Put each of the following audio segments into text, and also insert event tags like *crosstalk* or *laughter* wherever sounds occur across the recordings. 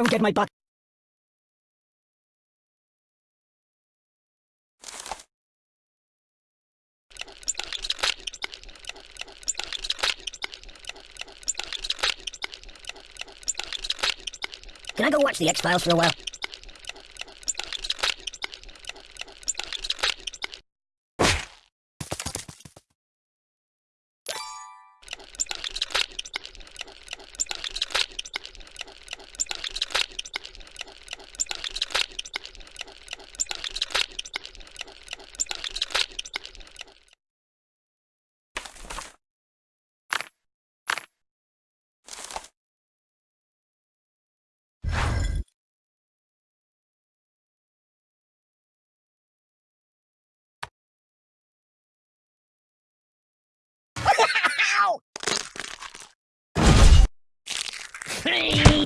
Don't get my butt. Can I go watch the X-Files for a while? Sim.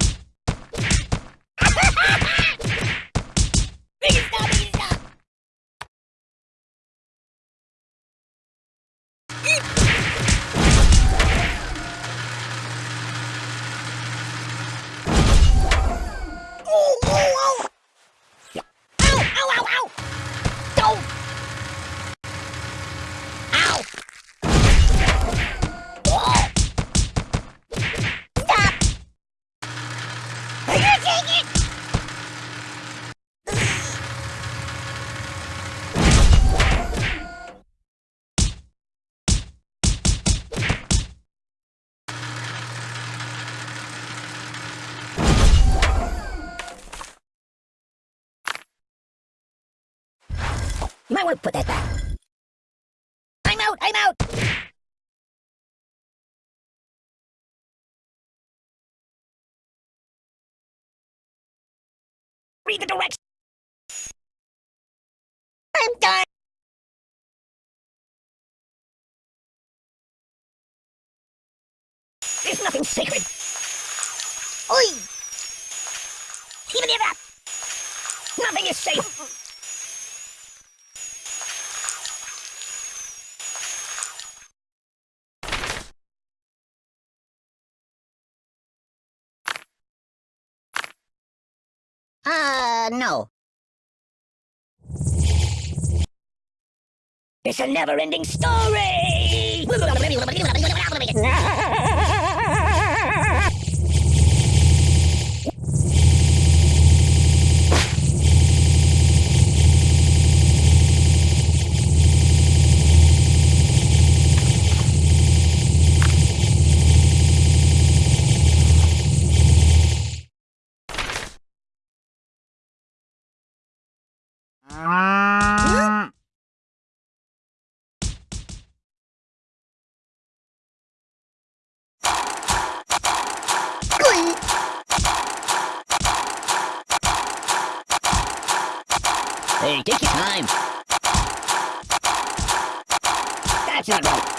Might want to put that back. I'm out! I'm out! Read the directions! I'm done! There's nothing sacred! Oi! Even if that! Nothing is safe! Uh, no. It's a never-ending story! *laughs* Hey, take your time. That's not right.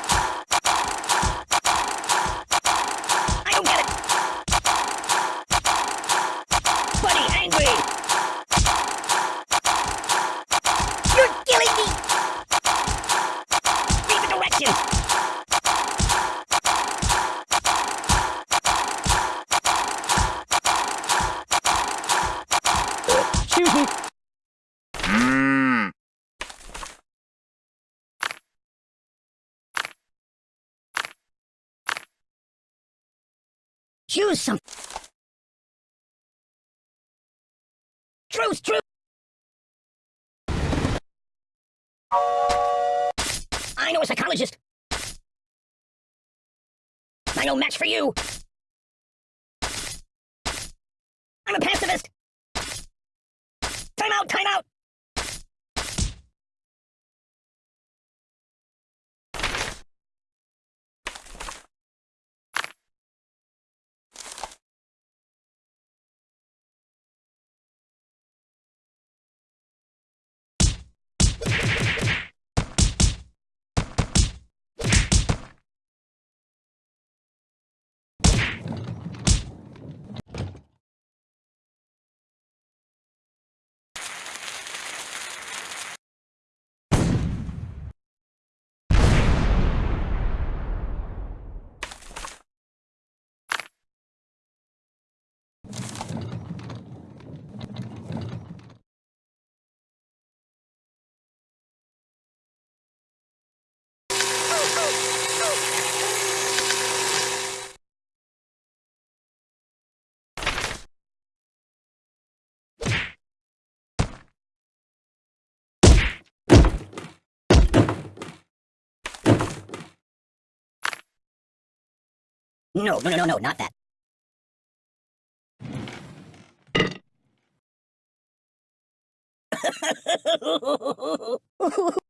Choose some. Truth, truth. I know a psychologist. I know match for you. I'm a pacifist. Time out, time out. No, no, no, no, no, not that. *laughs*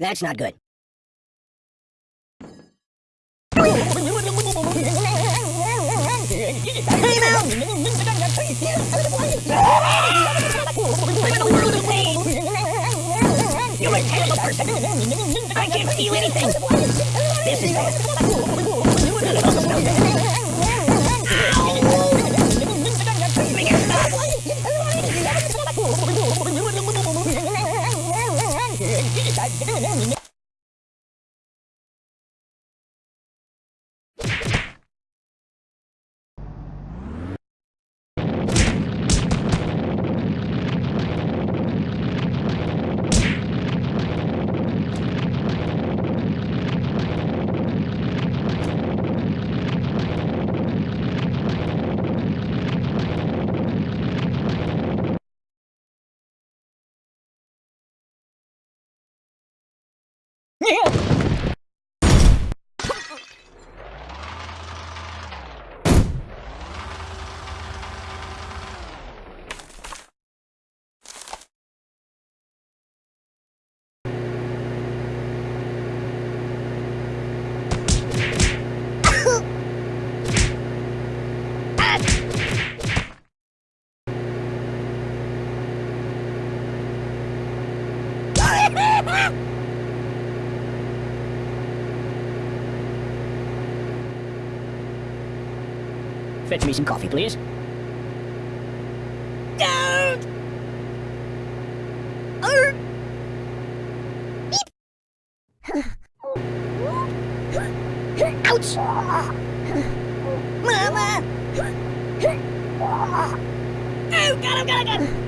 That's not good. I can't feel anything. This is. It Fetch me some coffee, please. Don't! Beep! *laughs* Ouch! Mama! Oh, got him, oh, got him, oh, got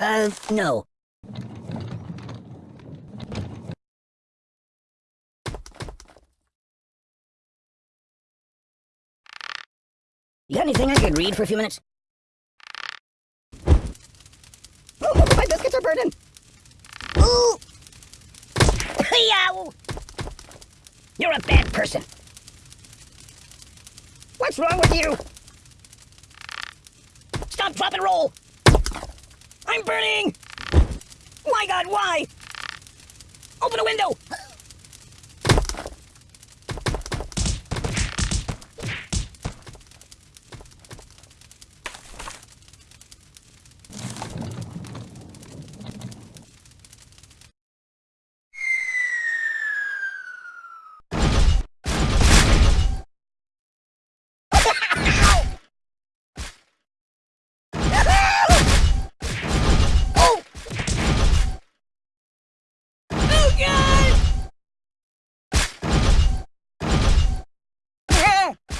Uh, no. You got anything I could read for a few minutes? Oh, my biscuits are burning! Ooh! You're a bad person. What's wrong with you? Stop, drop, and roll! I'm burning! My god, why? Open a window! Oh! Oh, God! Ah!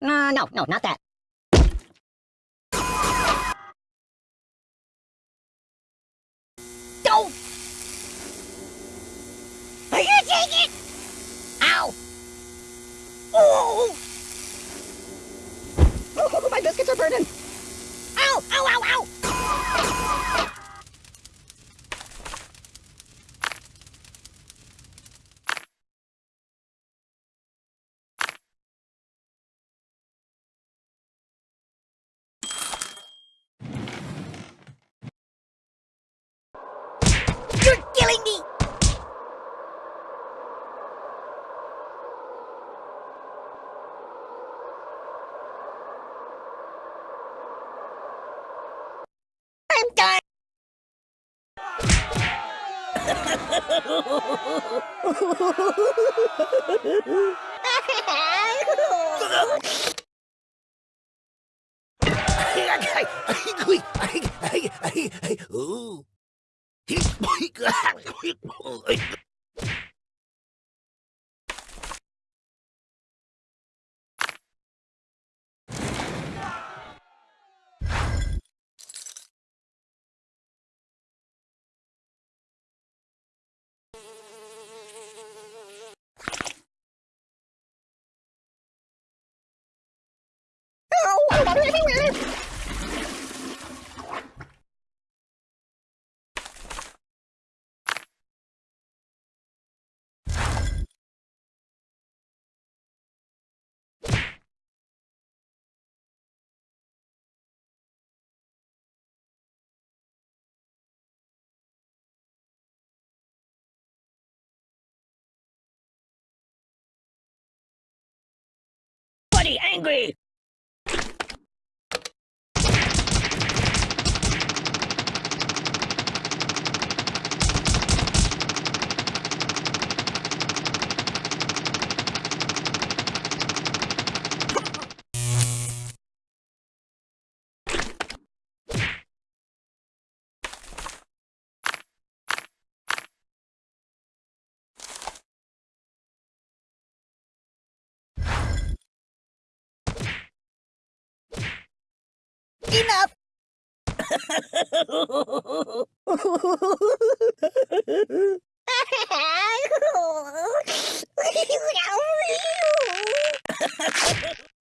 No, no, no, not that. angry! Enough! *laughs* *laughs* *laughs*